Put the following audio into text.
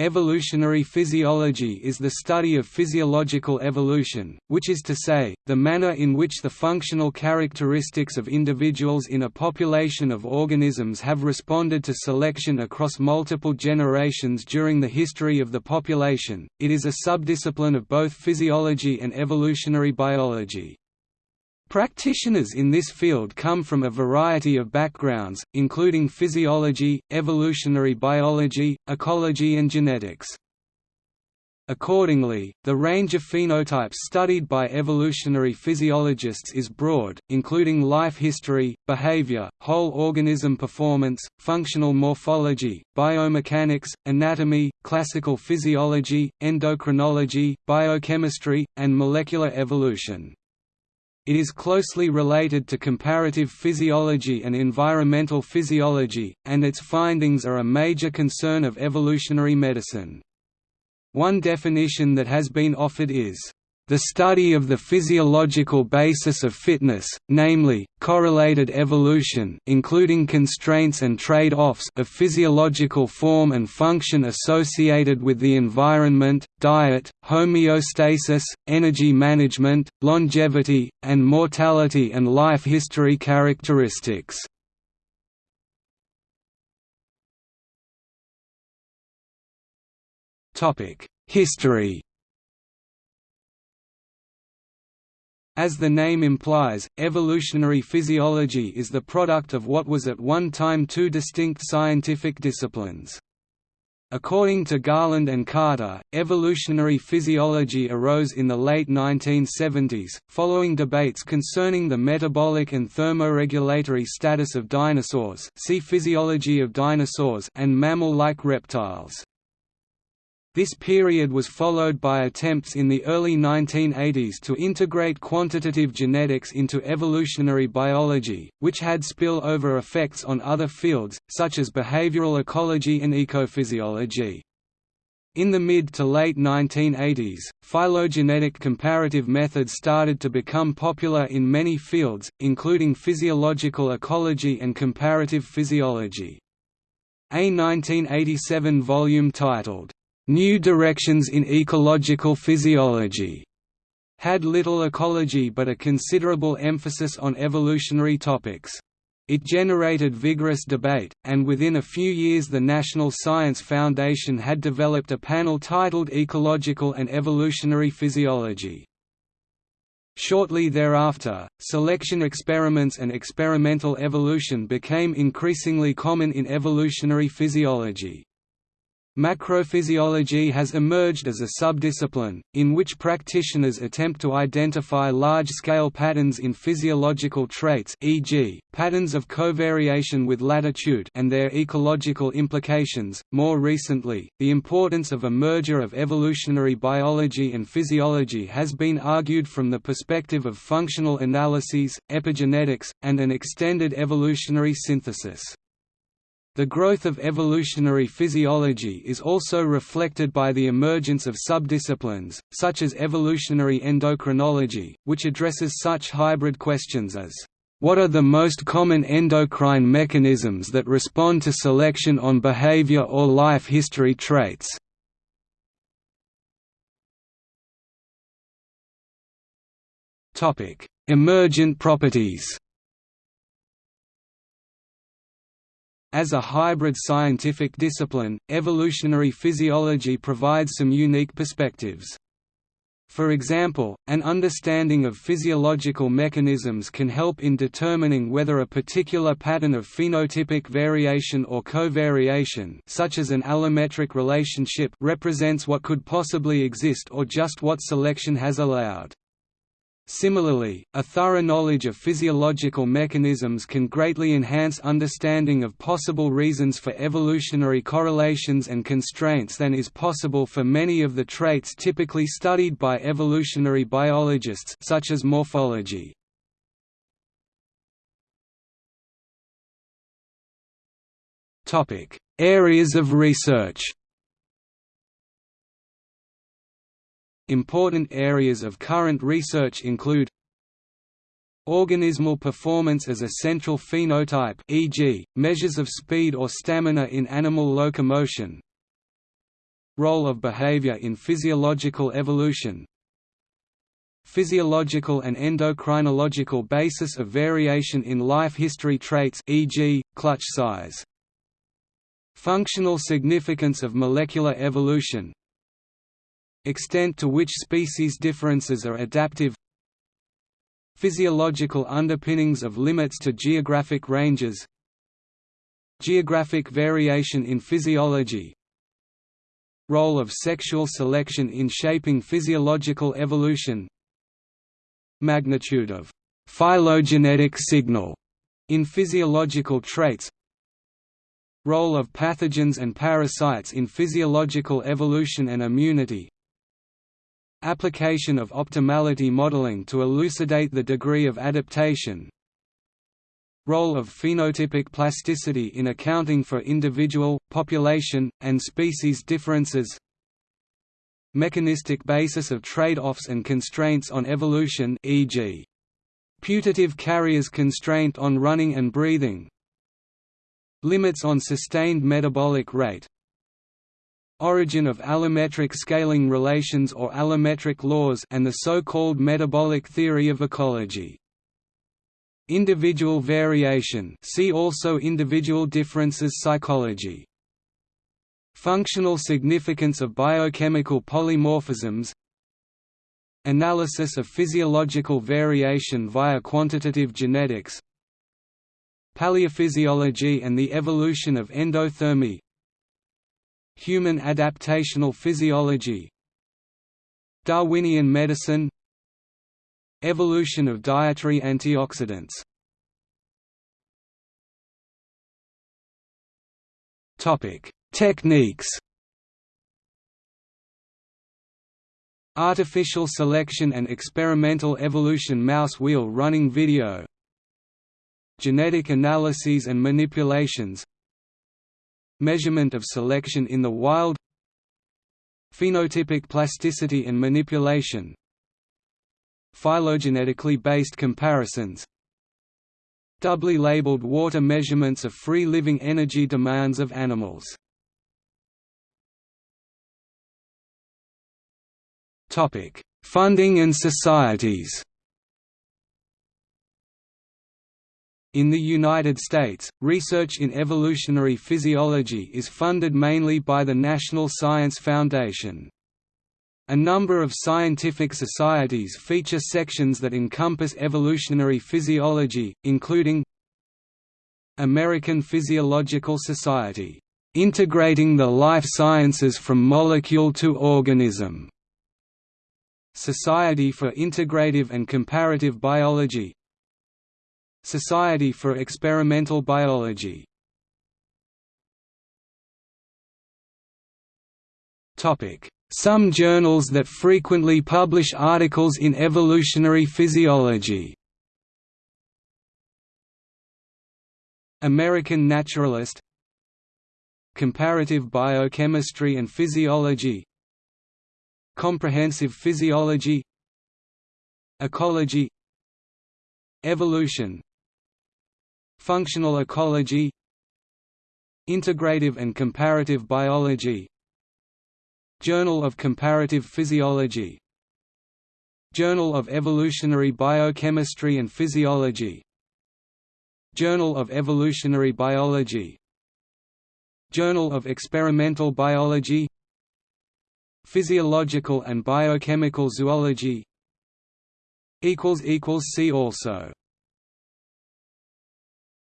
Evolutionary physiology is the study of physiological evolution, which is to say, the manner in which the functional characteristics of individuals in a population of organisms have responded to selection across multiple generations during the history of the population. It is a subdiscipline of both physiology and evolutionary biology. Practitioners in this field come from a variety of backgrounds, including physiology, evolutionary biology, ecology and genetics. Accordingly, the range of phenotypes studied by evolutionary physiologists is broad, including life history, behavior, whole organism performance, functional morphology, biomechanics, anatomy, classical physiology, endocrinology, biochemistry, and molecular evolution. It is closely related to comparative physiology and environmental physiology, and its findings are a major concern of evolutionary medicine. One definition that has been offered is the study of the physiological basis of fitness, namely, correlated evolution including constraints and trade-offs of physiological form and function associated with the environment, diet, homeostasis, energy management, longevity, and mortality and life history characteristics. History As the name implies, evolutionary physiology is the product of what was at one time two distinct scientific disciplines. According to Garland and Carter, evolutionary physiology arose in the late 1970s, following debates concerning the metabolic and thermoregulatory status of dinosaurs see Physiology of dinosaurs and mammal-like reptiles. This period was followed by attempts in the early 1980s to integrate quantitative genetics into evolutionary biology, which had spill-over effects on other fields, such as behavioral ecology and ecophysiology. In the mid to late 1980s, phylogenetic comparative methods started to become popular in many fields, including physiological ecology and comparative physiology. A 1987 volume titled, New Directions in Ecological Physiology had little ecology but a considerable emphasis on evolutionary topics. It generated vigorous debate, and within a few years the National Science Foundation had developed a panel titled Ecological and Evolutionary Physiology. Shortly thereafter, selection experiments and experimental evolution became increasingly common in evolutionary physiology. Macrophysiology has emerged as a subdiscipline, in which practitioners attempt to identify large-scale patterns in physiological traits e.g., patterns of covariation with latitude and their ecological implications. More recently, the importance of a merger of evolutionary biology and physiology has been argued from the perspective of functional analyses, epigenetics, and an extended evolutionary synthesis. The growth of evolutionary physiology is also reflected by the emergence of subdisciplines, such as evolutionary endocrinology, which addresses such hybrid questions as, "...what are the most common endocrine mechanisms that respond to selection on behavior or life history traits?" Emergent properties As a hybrid scientific discipline, evolutionary physiology provides some unique perspectives. For example, an understanding of physiological mechanisms can help in determining whether a particular pattern of phenotypic variation or covariation such as an allometric relationship represents what could possibly exist or just what selection has allowed. Similarly, a thorough knowledge of physiological mechanisms can greatly enhance understanding of possible reasons for evolutionary correlations and constraints than is possible for many of the traits typically studied by evolutionary biologists such as morphology. Areas of research Important areas of current research include Organismal performance as a central phenotype e.g., measures of speed or stamina in animal locomotion Role of behavior in physiological evolution Physiological and endocrinological basis of variation in life history traits e.g., clutch size Functional significance of molecular evolution Extent to which species differences are adaptive Physiological underpinnings of limits to geographic ranges Geographic variation in physiology Role of sexual selection in shaping physiological evolution Magnitude of phylogenetic signal in physiological traits Role of pathogens and parasites in physiological evolution and immunity Application of optimality modeling to elucidate the degree of adaptation. Role of phenotypic plasticity in accounting for individual, population, and species differences. Mechanistic basis of trade-offs and constraints on evolution e.g. Putative Carrier's constraint on running and breathing. Limits on sustained metabolic rate origin of allometric scaling relations or allometric laws and the so-called metabolic theory of ecology. Individual variation see also individual differences psychology. Functional significance of biochemical polymorphisms Analysis of physiological variation via quantitative genetics Paleophysiology and the evolution of endothermy Human adaptational physiology Darwinian medicine Evolution of dietary antioxidants. Techniques. Artificial selection and experimental evolution mouse wheel running video. Genetic analyses and manipulations Measurement of selection in the wild Phenotypic plasticity and manipulation Phylogenetically based comparisons Doubly labeled water measurements of free-living energy demands of animals. Topic Funding and societies In the United States, research in evolutionary physiology is funded mainly by the National Science Foundation. A number of scientific societies feature sections that encompass evolutionary physiology, including American Physiological Society, "...integrating the life sciences from molecule to organism", Society for Integrative and Comparative Biology Society for Experimental Biology. Some journals that frequently publish articles in evolutionary physiology. American Naturalist. Comparative Biochemistry and Physiology. Comprehensive Physiology. Ecology. Evolution Functional ecology Integrative and comparative biology Journal of Comparative Physiology Journal of Evolutionary Biochemistry and Physiology Journal of Evolutionary Biology Journal of Experimental Biology Physiological and Biochemical Zoology See also